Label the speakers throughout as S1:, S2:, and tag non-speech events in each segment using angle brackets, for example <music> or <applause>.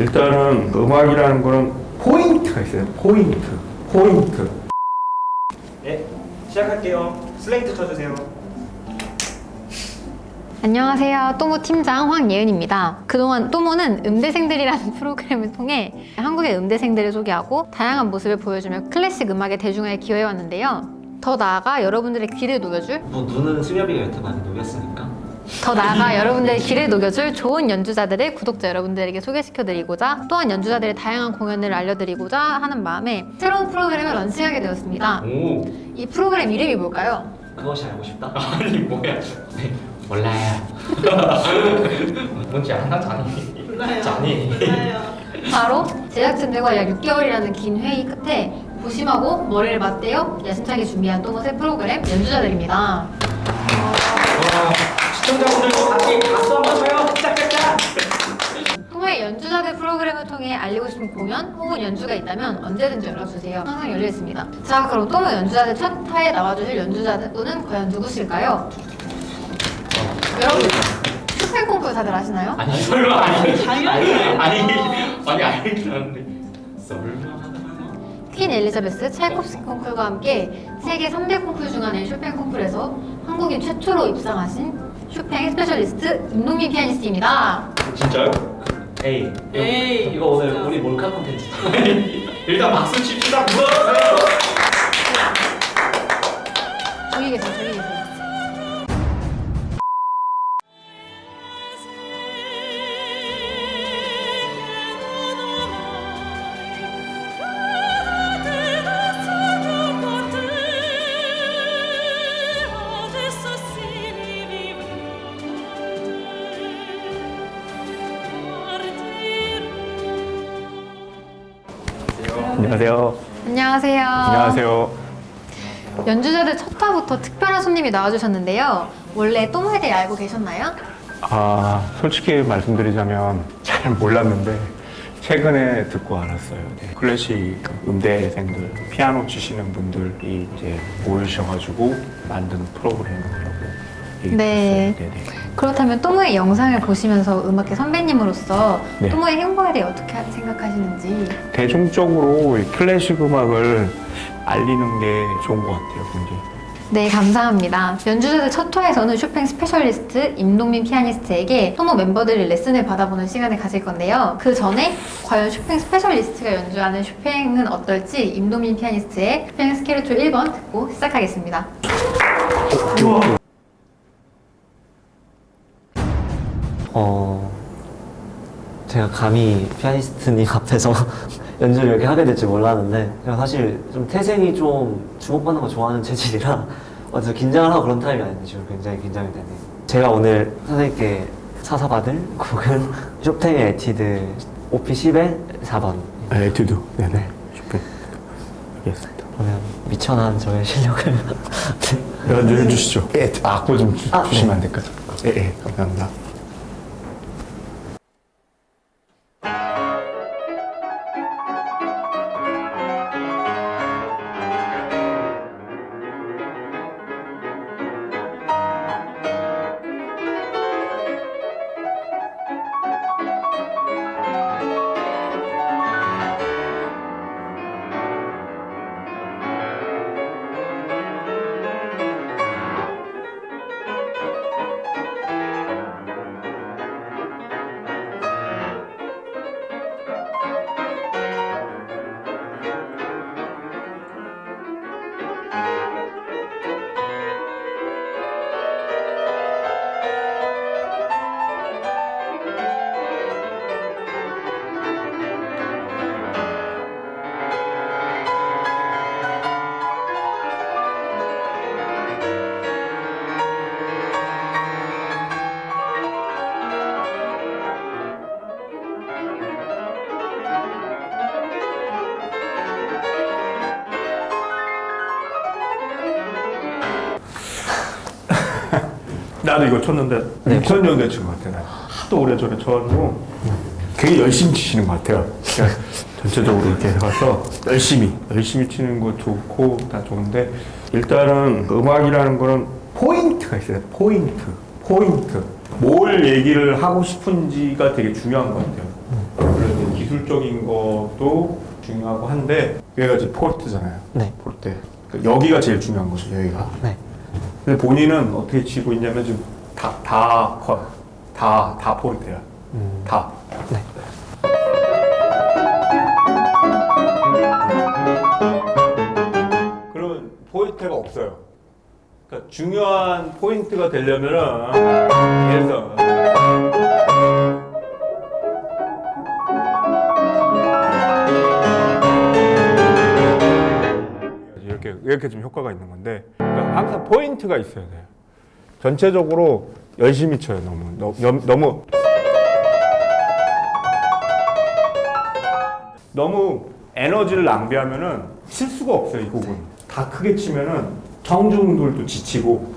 S1: 일단은 음악이라는 거는 포인트가 있어요. 포인트. 포인트.
S2: 네, 시작할게요. 슬레이트 쳐주세요.
S3: 안녕하세요. 또모 팀장 황예은입니다. 그동안 또모는 음대생들이라는 <laughs> 프로그램을 통해 한국의 음대생들을 소개하고 다양한 모습을 보여주며 클래식 음악의 대중화에 기여해왔는데요. 더 나아가 여러분들의 귀를 녹여줄
S4: 뭐 눈은 수렵이가 여태 많이 녹였으니까
S3: 더 나아가 여러분들의 귀를 녹여줄 좋은 연주자들을 구독자 여러분들에게 소개시켜드리고자 또한 연주자들의 다양한 공연을 알려드리고자 하는 마음에 새로운 프로그램을 런칭하게 되었습니다.
S4: 오
S3: 이 프로그램 이름이 뭘까요?
S4: 그것이 알고 싶다? <laughs>
S5: 아니 뭐야 네, 몰라요 <laughs> 뭔지 아나 자니
S6: 몰라요.
S5: 자니
S6: 몰라요.
S3: 바로 제작진들과 약 6개월이라는 긴 회의 끝에 부심하고 머리를 맞대어 야심차게 준비한 또모의 프로그램 연주자들입니다.
S5: 와, 시청자분들도 같이 박수 한번 쳐요 짝짝짝
S3: 연주자들 프로그램을 통해 알리고 싶은 공연 혹은 연주가 있다면 언제든지 연락주세요. 항상 열려 있습니다. 자 그럼 또모 연주자들 첫 화에 나와주실 연주자분은 과연 누구실까요? 여러분 슈퍼 콩쿠르 다들 아시나요?
S5: 아니 설마 아니
S6: 당연히
S5: 아니. 아니 알긴 하는데 설마
S3: 퀸 엘리자베스 차이콥스키 콩쿨과 함께 세계 3대 콩쿨 중 하나인 쇼팽 콩쿨에서 한국인 최초로 입상하신 쇼팽 specialist 임동민 피아니스트입니다.
S5: 진짜요?
S4: 에이
S6: 에이,
S4: 이거, 이거 오늘
S6: 진짜.
S4: 우리 몰카 콘텐츠 <laughs>
S5: 일단 박수 칩시다 불러주세요
S3: 저기 계세요, 저기
S1: 안녕하세요.
S3: 안녕하세요.
S1: 안녕하세요.
S3: 연주자들 첫 화부터 특별한 손님이 나와주셨는데요. 원래 또모에 대해 알고 계셨나요?
S1: 아, 솔직히 말씀드리자면 잘 몰랐는데 최근에 듣고 알았어요. 네. 클래식 음대생들, 피아노 치시는 분들이 이제 모이셔가지고 만든 프로그램이라고
S3: 네.
S1: 들었어요. 네네.
S3: 그렇다면 또모의 영상을 보시면서 음악계 선배님으로서
S1: 네.
S3: 또모의 행보에 대해 어떻게 생각하시는지
S1: 대중적으로 이 클래식 음악을 알리는 게 좋은 것 같아요, 굉장히.
S3: 네, 감사합니다. 연주자들 첫 화에서는 쇼팽 specialist 임동민 피아니스트에게 또모 멤버들이 레슨을 받아보는 시간을 가질 건데요. 그 전에 과연 쇼팽 specialist가 연주하는 쇼팽은 어떨지 임동민 피아니스트의 쇼팽 스케르초 1번 듣고 시작하겠습니다.
S4: 어 제가 감히 피아니스트님 <laughs> 앞에서 연주를 이렇게 하게 될줄 몰랐는데 제가 사실 좀 태생이 좀 주목받는 거 좋아하는 체질이라 <laughs> 먼저 긴장을 하고 그런 타입이 아닌데 지금 굉장히 긴장이 되네요 제가 오늘 선생님께 사사받을 곡은 <laughs> 쇼팽의 에튜드 Op. 10의 4번
S1: 네, 에튜드. 네네. 쇼팽. 알겠습니다.
S4: 그러면 미천한 저의 실력을
S1: 연주해 주시죠. 예, 악보 좀 주,
S4: 아,
S1: 시면
S4: 네.
S1: 안 될까요? 예, 예, 감사합니다. 나도 이거 쳤는데
S4: 네.
S1: 2000년대 친것 같아. 나 하도 오래전에 쳐가지고 되게 열심히 치시는 것 같아요. 그러니까 전체적으로 이렇게 해가서 열심히 열심히 치는 거 좋고 다 좋은데 일단은 음악이라는 거는 포인트가 있어요. 포인트, 포인트. 뭘 얘기를 하고 싶은지가 되게 중요한 것 같아요. 그래서 기술적인 것도 중요하고 한데 여기가 이제 포르트잖아요.
S4: 네.
S1: 포르테. 그러니까 여기가 제일 중요한 거죠. 여기가.
S4: 네.
S1: 근데 본인은 어떻게 치고 있냐면 지금 다 다 커. 다, 다 포르테야.
S4: 음,
S1: 다.
S4: 네.
S1: 그러면 포인트가 없어요. 그러니까 중요한 포인트가 되려면은 예를 들어 이렇게 이렇게 좀 효과가 있는 건데 항상 포인트가 있어야 돼요. 전체적으로 열심히 쳐요. 너무. 너무 너무. 너무 에너지를 낭비하면은 칠 수가 없어요 이 곡은. 다 크게 치면은 청중들도 지치고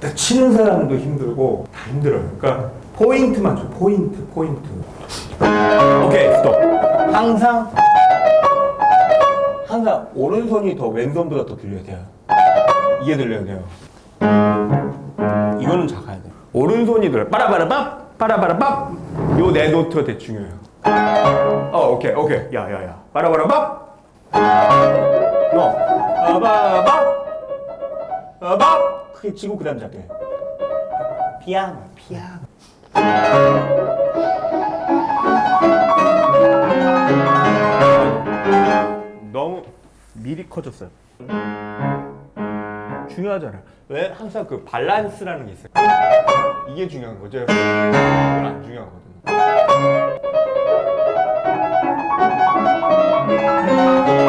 S1: 또 치는 사람도 힘들고 다 힘들어요. 그러니까 포인트만 줘 포인트 포인트. 오케이 스톱. 항상 항상 오른손이 더 왼손보다 더 들려야 돼요 이게 들려야 돼요 이거는 작아야 돼요 오른손이 들려 빠라바라밥 빠라바라밥 요 네 노트가 되게 중요해요 어, 오케이, 오케이. 야, 야, 야. 바라바라밥. 너. 바바밥. 바밥. 크게 치고 그 다음 작게. 피아노, 피아노. 너무 미리 커졌어요. 중요하잖아요. 왜 항상 그 밸런스라는 게 있어요. 이게 중요한 거죠. 이건 안 중요하거든요.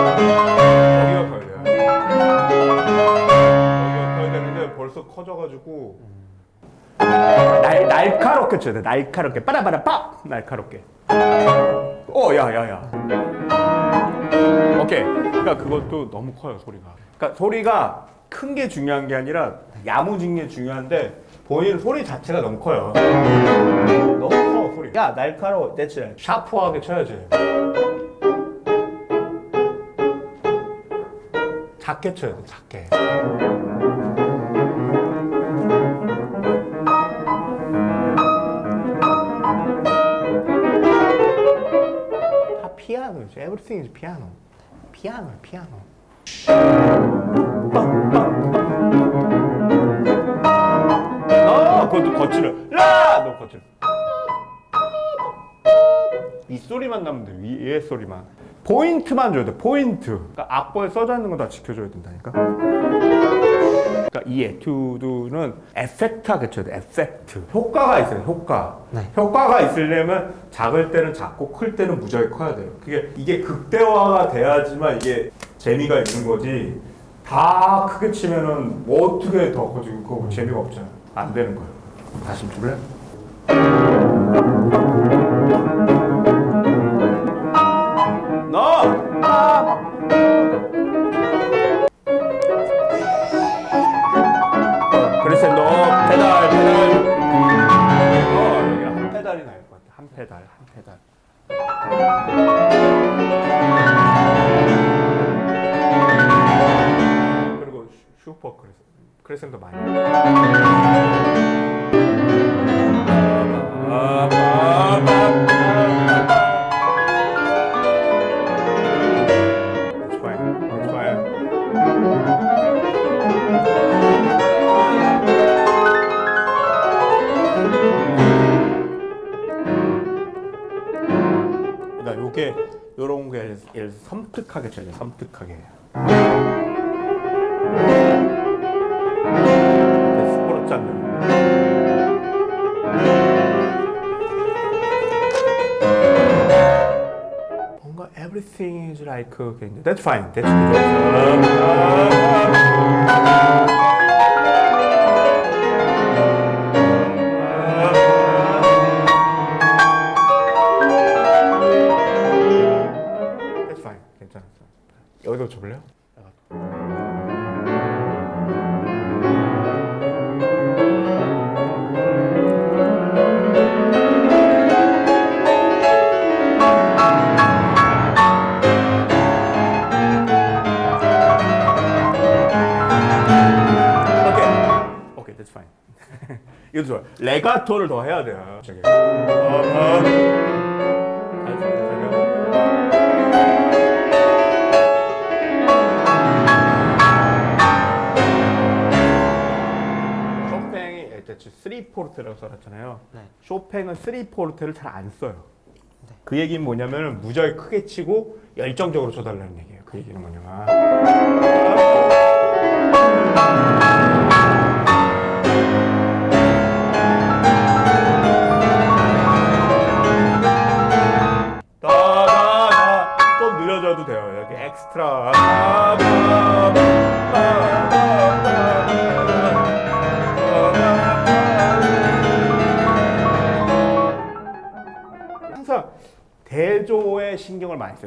S1: 여기가 돼요. 여기가 커야 되는데 벌써 커져가지고 날 날카롭게 쳐야 돼. 날카롭게 빠라바라 빡 날카롭게. 어, 야, 야, 야. 오케이. 그러니까 그것도 너무 커요 소리가. 그러니까 소리가 큰 게 중요한 게 아니라 야무진 게 중요한데 본인 소리 자체가 너무 커요. 너무 커 소리. 야 날카로워. 대체 샤프하게 쳐야지. 작게 쳐야 돼, 작게. 다 피아노지. Everything is piano. 피아노, 피아노. 그것도 거칠어. 라! 너 거칠어. 이 소리만 나면 돼. 위, 위에 소리만. 포인트만 줘야 돼. 포인트. 그러니까 악보에 써져 있는 거 다 지켜줘야 된다니까. 그러니까 이 에튜드는 effect하게 쳐야 돼. effect. 효과가 있어요. 효과.
S4: 네.
S1: 효과가 있으려면 작을 때는 작고 클 때는 무지하게 커야 돼요. 그게 이게 극대화가 돼야지만 이게 재미가 있는 거지. 다 크게 치면은 뭐 어떻게 더 커지고 그거 재미가 없잖아. 안 되는 거예요. 다시 좀 줄래? 그래서 너 페달 페달. 어한 페달이 나을 것 같아. 한 페달 한 페달. 그리고 슈- 슈퍼 크레센 크레센도 많이 요게 요런 게 섬뜩하게 돼. 섬뜩하게. 스포츠 장면. 뭔가 everything is like that's fine. That's good. It's fine. <laughs> 이것도 좋아요. 레가토를 더 해야 돼요. 저기. 어, 어. 쇼팽이 예, 대체 3포르트라고 써놨잖아요.
S4: 네.
S1: 쇼팽은 3포르트를 잘 안 써요. 네. 그 얘기는 뭐냐면 무지하게 크게 치고 열정적으로 쳐달라는 얘기예요. 그 얘기는 뭐냐면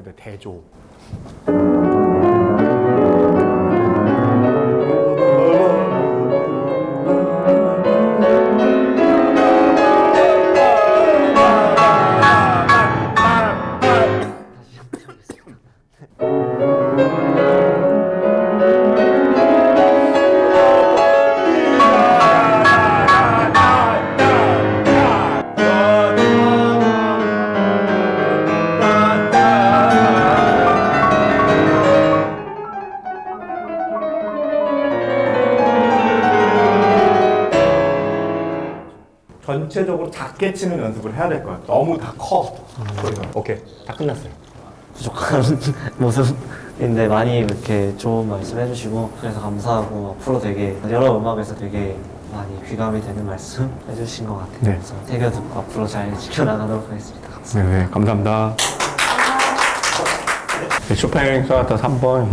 S1: 돼요. 대조. 전체적으로 작게 치는 연습을 해야 될 거야. 너무 다 커. 소리가. 오케이. 다 끝났어요.
S4: 부족한 <laughs> 모습인데 많이 이렇게 좋은 말씀 해주시고 그래서 감사하고 앞으로 되게 여러 음악에서 되게 많이 귀감이 되는 말씀 해주신 것 같아요.
S1: 네.
S4: 그래서 새겨 듣고 앞으로 잘 지켜나가도록 하겠습니다. 감사합니다.
S1: 네, 네 감사합니다. 네, 쇼팽 소나타 3번.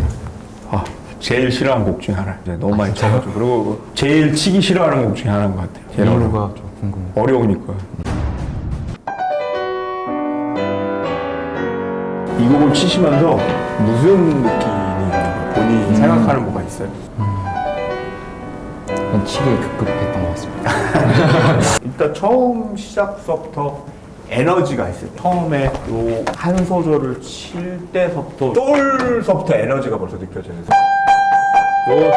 S1: 아, 제일 싫어하는 곡 중에 하나. 이제 너무 많이 쳐가지고. 그리고 제일 치기 싫어하는 곡 중에 하나인 것 같아요. 제일
S6: 이유가 좀 궁금해요.
S1: 어려우니까. 이 곡을 치시면서 무슨 느낌이? 본인이 생각하는 뭐가 있어요?
S6: 약간 치기에 급급했던 것 같습니다. <laughs>
S1: 일단 처음 시작서부터 에너지가 있어요. 처음에 요 한 소절을 칠 때서부터 쫄서부터 에너지가 벌써 느껴져요. 요,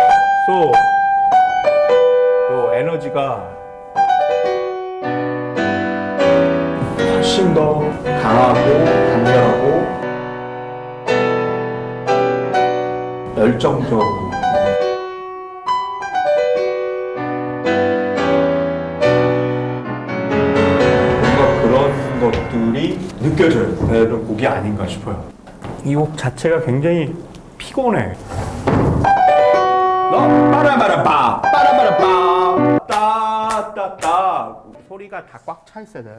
S1: 소, 요 에너지가 훨씬 더 강하고 강렬하고 열정적으로 뭔가 그런 것들이 느껴져야 되는 곡이 아닌가 싶어요. 이 곡 자체가 굉장히 피곤해. 너 빠라바라빠. 빠라바라빠. 따따따. 소리가 다 꽉 차 있어야 돼.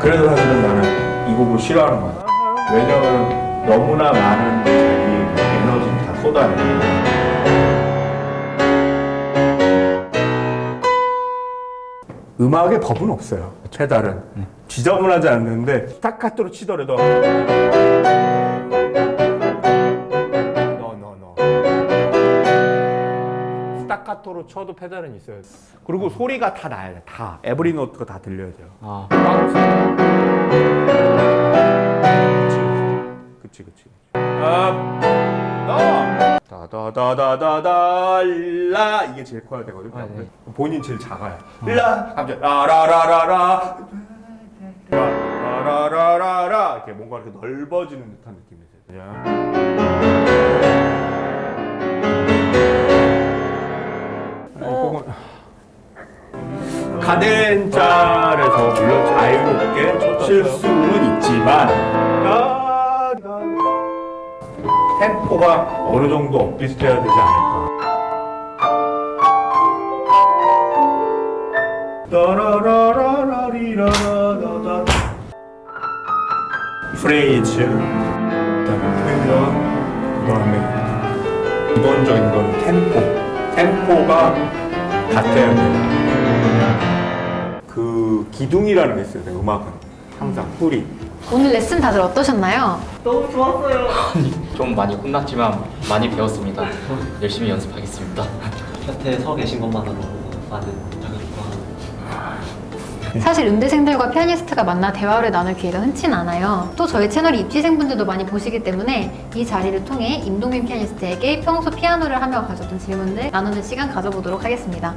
S1: 그래서 사실은 나는 이 곡을 싫어하는 거야. 왜냐면 너무나 많은 자기 에너지를 다 쏟아내는 음악의 법은 없어요. 페달은 지저분하지 않는데 스타카토로 치더라도 스타카토로 쳐도 페달은 있어요. 그리고 소리가 다 나야 돼. 다. every note가 다 들려야 돼요.
S6: 아,
S1: 그치 그치 그치. 업, 너. 다다다다다달라. 이게 제일 커야 되거든
S6: 아, 네.
S1: 본인 제일 작아요. 라. 갑자기 라라라라라 라라라라라. 이렇게 뭔가 이렇게 넓어지는 듯한 느낌이 아니, 그건 카덴차에서 물론 자유롭게 칠 수는 있지만. 템포가 어느 정도 엇비슷해야 되지 않을까 따라라라라리라라라 프레이즈 그다음에 표현 그다음에 기본적인 건 템포. 템포가 같아야 돼요. 그 기둥이라는 게 있어요 음악은. 항상 뿌리.
S3: 오늘 레슨 다들 어떠셨나요?
S5: 좀 많이 혼났지만 많이 배웠습니다. 열심히 연습하겠습니다.
S4: 곁에 서 계신 것만으로 많은
S3: 사실 음대생들과 피아니스트가 만나 대화를 나눌 기회가 흔치 않아요. 또 저희 채널 입시생분들도 많이 보시기 때문에 이 자리를 통해 임동민 피아니스트에게 평소 피아노를 하며 가졌던 질문들 나누는 시간 가져보도록 하겠습니다.